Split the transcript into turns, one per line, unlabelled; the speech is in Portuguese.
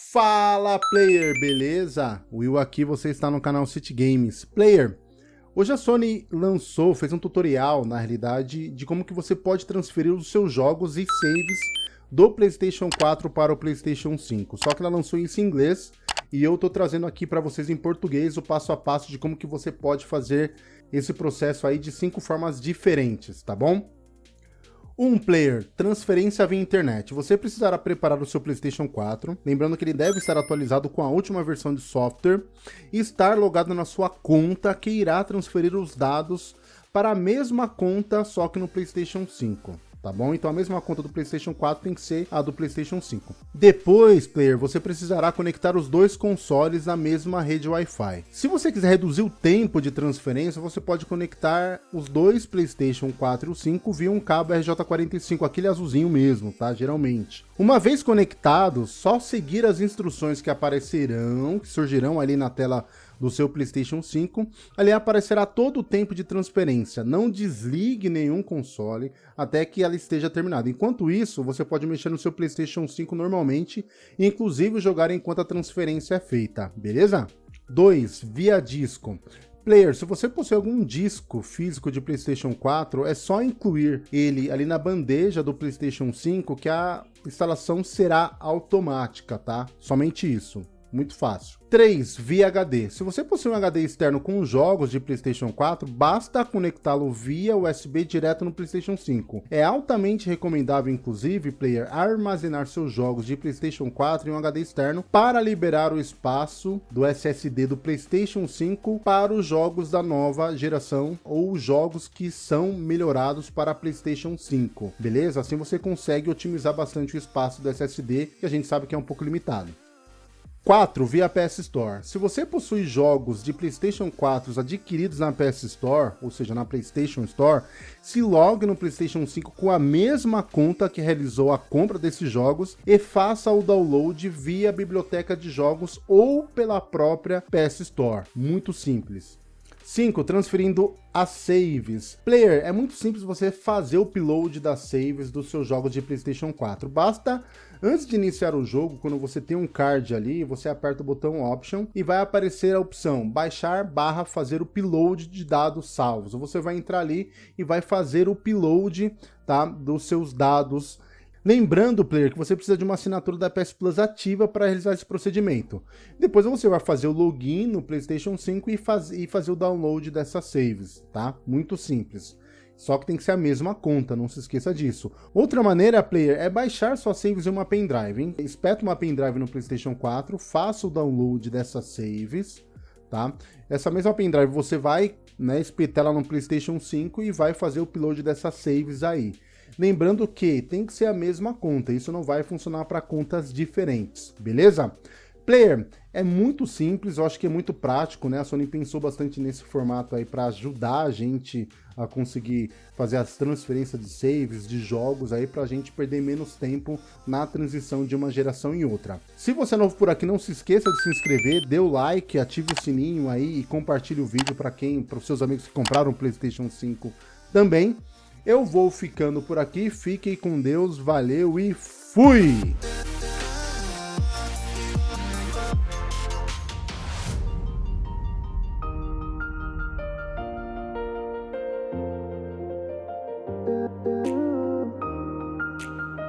Fala player, beleza? Will aqui, você está no canal City Games. Player, hoje a Sony lançou, fez um tutorial na realidade, de como que você pode transferir os seus jogos e saves do Playstation 4 para o Playstation 5. Só que ela lançou isso em inglês e eu tô trazendo aqui para vocês em português o passo a passo de como que você pode fazer esse processo aí de cinco formas diferentes, tá bom? Um player, transferência via internet. Você precisará preparar o seu PlayStation 4, lembrando que ele deve estar atualizado com a última versão de software e estar logado na sua conta que irá transferir os dados para a mesma conta, só que no PlayStation 5 tá bom? Então a mesma conta do PlayStation 4 tem que ser a do PlayStation 5. Depois, player, você precisará conectar os dois consoles na mesma rede Wi-Fi. Se você quiser reduzir o tempo de transferência, você pode conectar os dois PlayStation 4 e o 5 via um cabo RJ45, aquele azulzinho mesmo, tá? Geralmente. Uma vez conectados, só seguir as instruções que aparecerão, que surgirão ali na tela do seu PlayStation 5, ali aparecerá todo o tempo de transferência. Não desligue nenhum console até que ela esteja terminada. Enquanto isso, você pode mexer no seu PlayStation 5 normalmente, inclusive jogar enquanto a transferência é feita, beleza? 2. Via disco. Player, se você possui algum disco físico de PlayStation 4, é só incluir ele ali na bandeja do PlayStation 5 que a instalação será automática, tá? Somente isso. Muito fácil. 3. Via HD. Se você possui um HD externo com jogos de PlayStation 4, basta conectá-lo via USB direto no PlayStation 5. É altamente recomendável, inclusive, player, armazenar seus jogos de PlayStation 4 em um HD externo para liberar o espaço do SSD do PlayStation 5 para os jogos da nova geração ou jogos que são melhorados para PlayStation 5. Beleza? Assim você consegue otimizar bastante o espaço do SSD, que a gente sabe que é um pouco limitado. 4 via PS Store. Se você possui jogos de PlayStation 4 adquiridos na PS Store, ou seja, na PlayStation Store, se logue no PlayStation 5 com a mesma conta que realizou a compra desses jogos e faça o download via biblioteca de jogos ou pela própria PS Store. Muito simples. 5. Transferindo as saves. Player, é muito simples você fazer o upload das saves dos seus jogos de PlayStation 4. Basta, antes de iniciar o jogo, quando você tem um card ali, você aperta o botão Option e vai aparecer a opção baixar barra fazer o upload de dados salvos. Você vai entrar ali e vai fazer o upload tá, dos seus dados Lembrando, player, que você precisa de uma assinatura da PS Plus ativa para realizar esse procedimento. Depois você vai fazer o login no PlayStation 5 e, faz, e fazer o download dessas saves, tá? Muito simples. Só que tem que ser a mesma conta, não se esqueça disso. Outra maneira, player, é baixar suas saves em uma pendrive, hein? Espeta uma pendrive no PlayStation 4, faça o download dessas saves, tá? Essa mesma pendrive você vai, né, espetar ela no PlayStation 5 e vai fazer o upload dessas saves aí. Lembrando que tem que ser a mesma conta, isso não vai funcionar para contas diferentes, beleza? Player, é muito simples, eu acho que é muito prático, né? A Sony pensou bastante nesse formato aí para ajudar a gente a conseguir fazer as transferências de saves, de jogos aí para a gente perder menos tempo na transição de uma geração em outra. Se você é novo por aqui, não se esqueça de se inscrever, dê o like, ative o sininho aí e compartilhe o vídeo para quem, para os seus amigos que compraram o PlayStation 5 também. Eu vou ficando por aqui, fiquem com Deus, valeu e fui!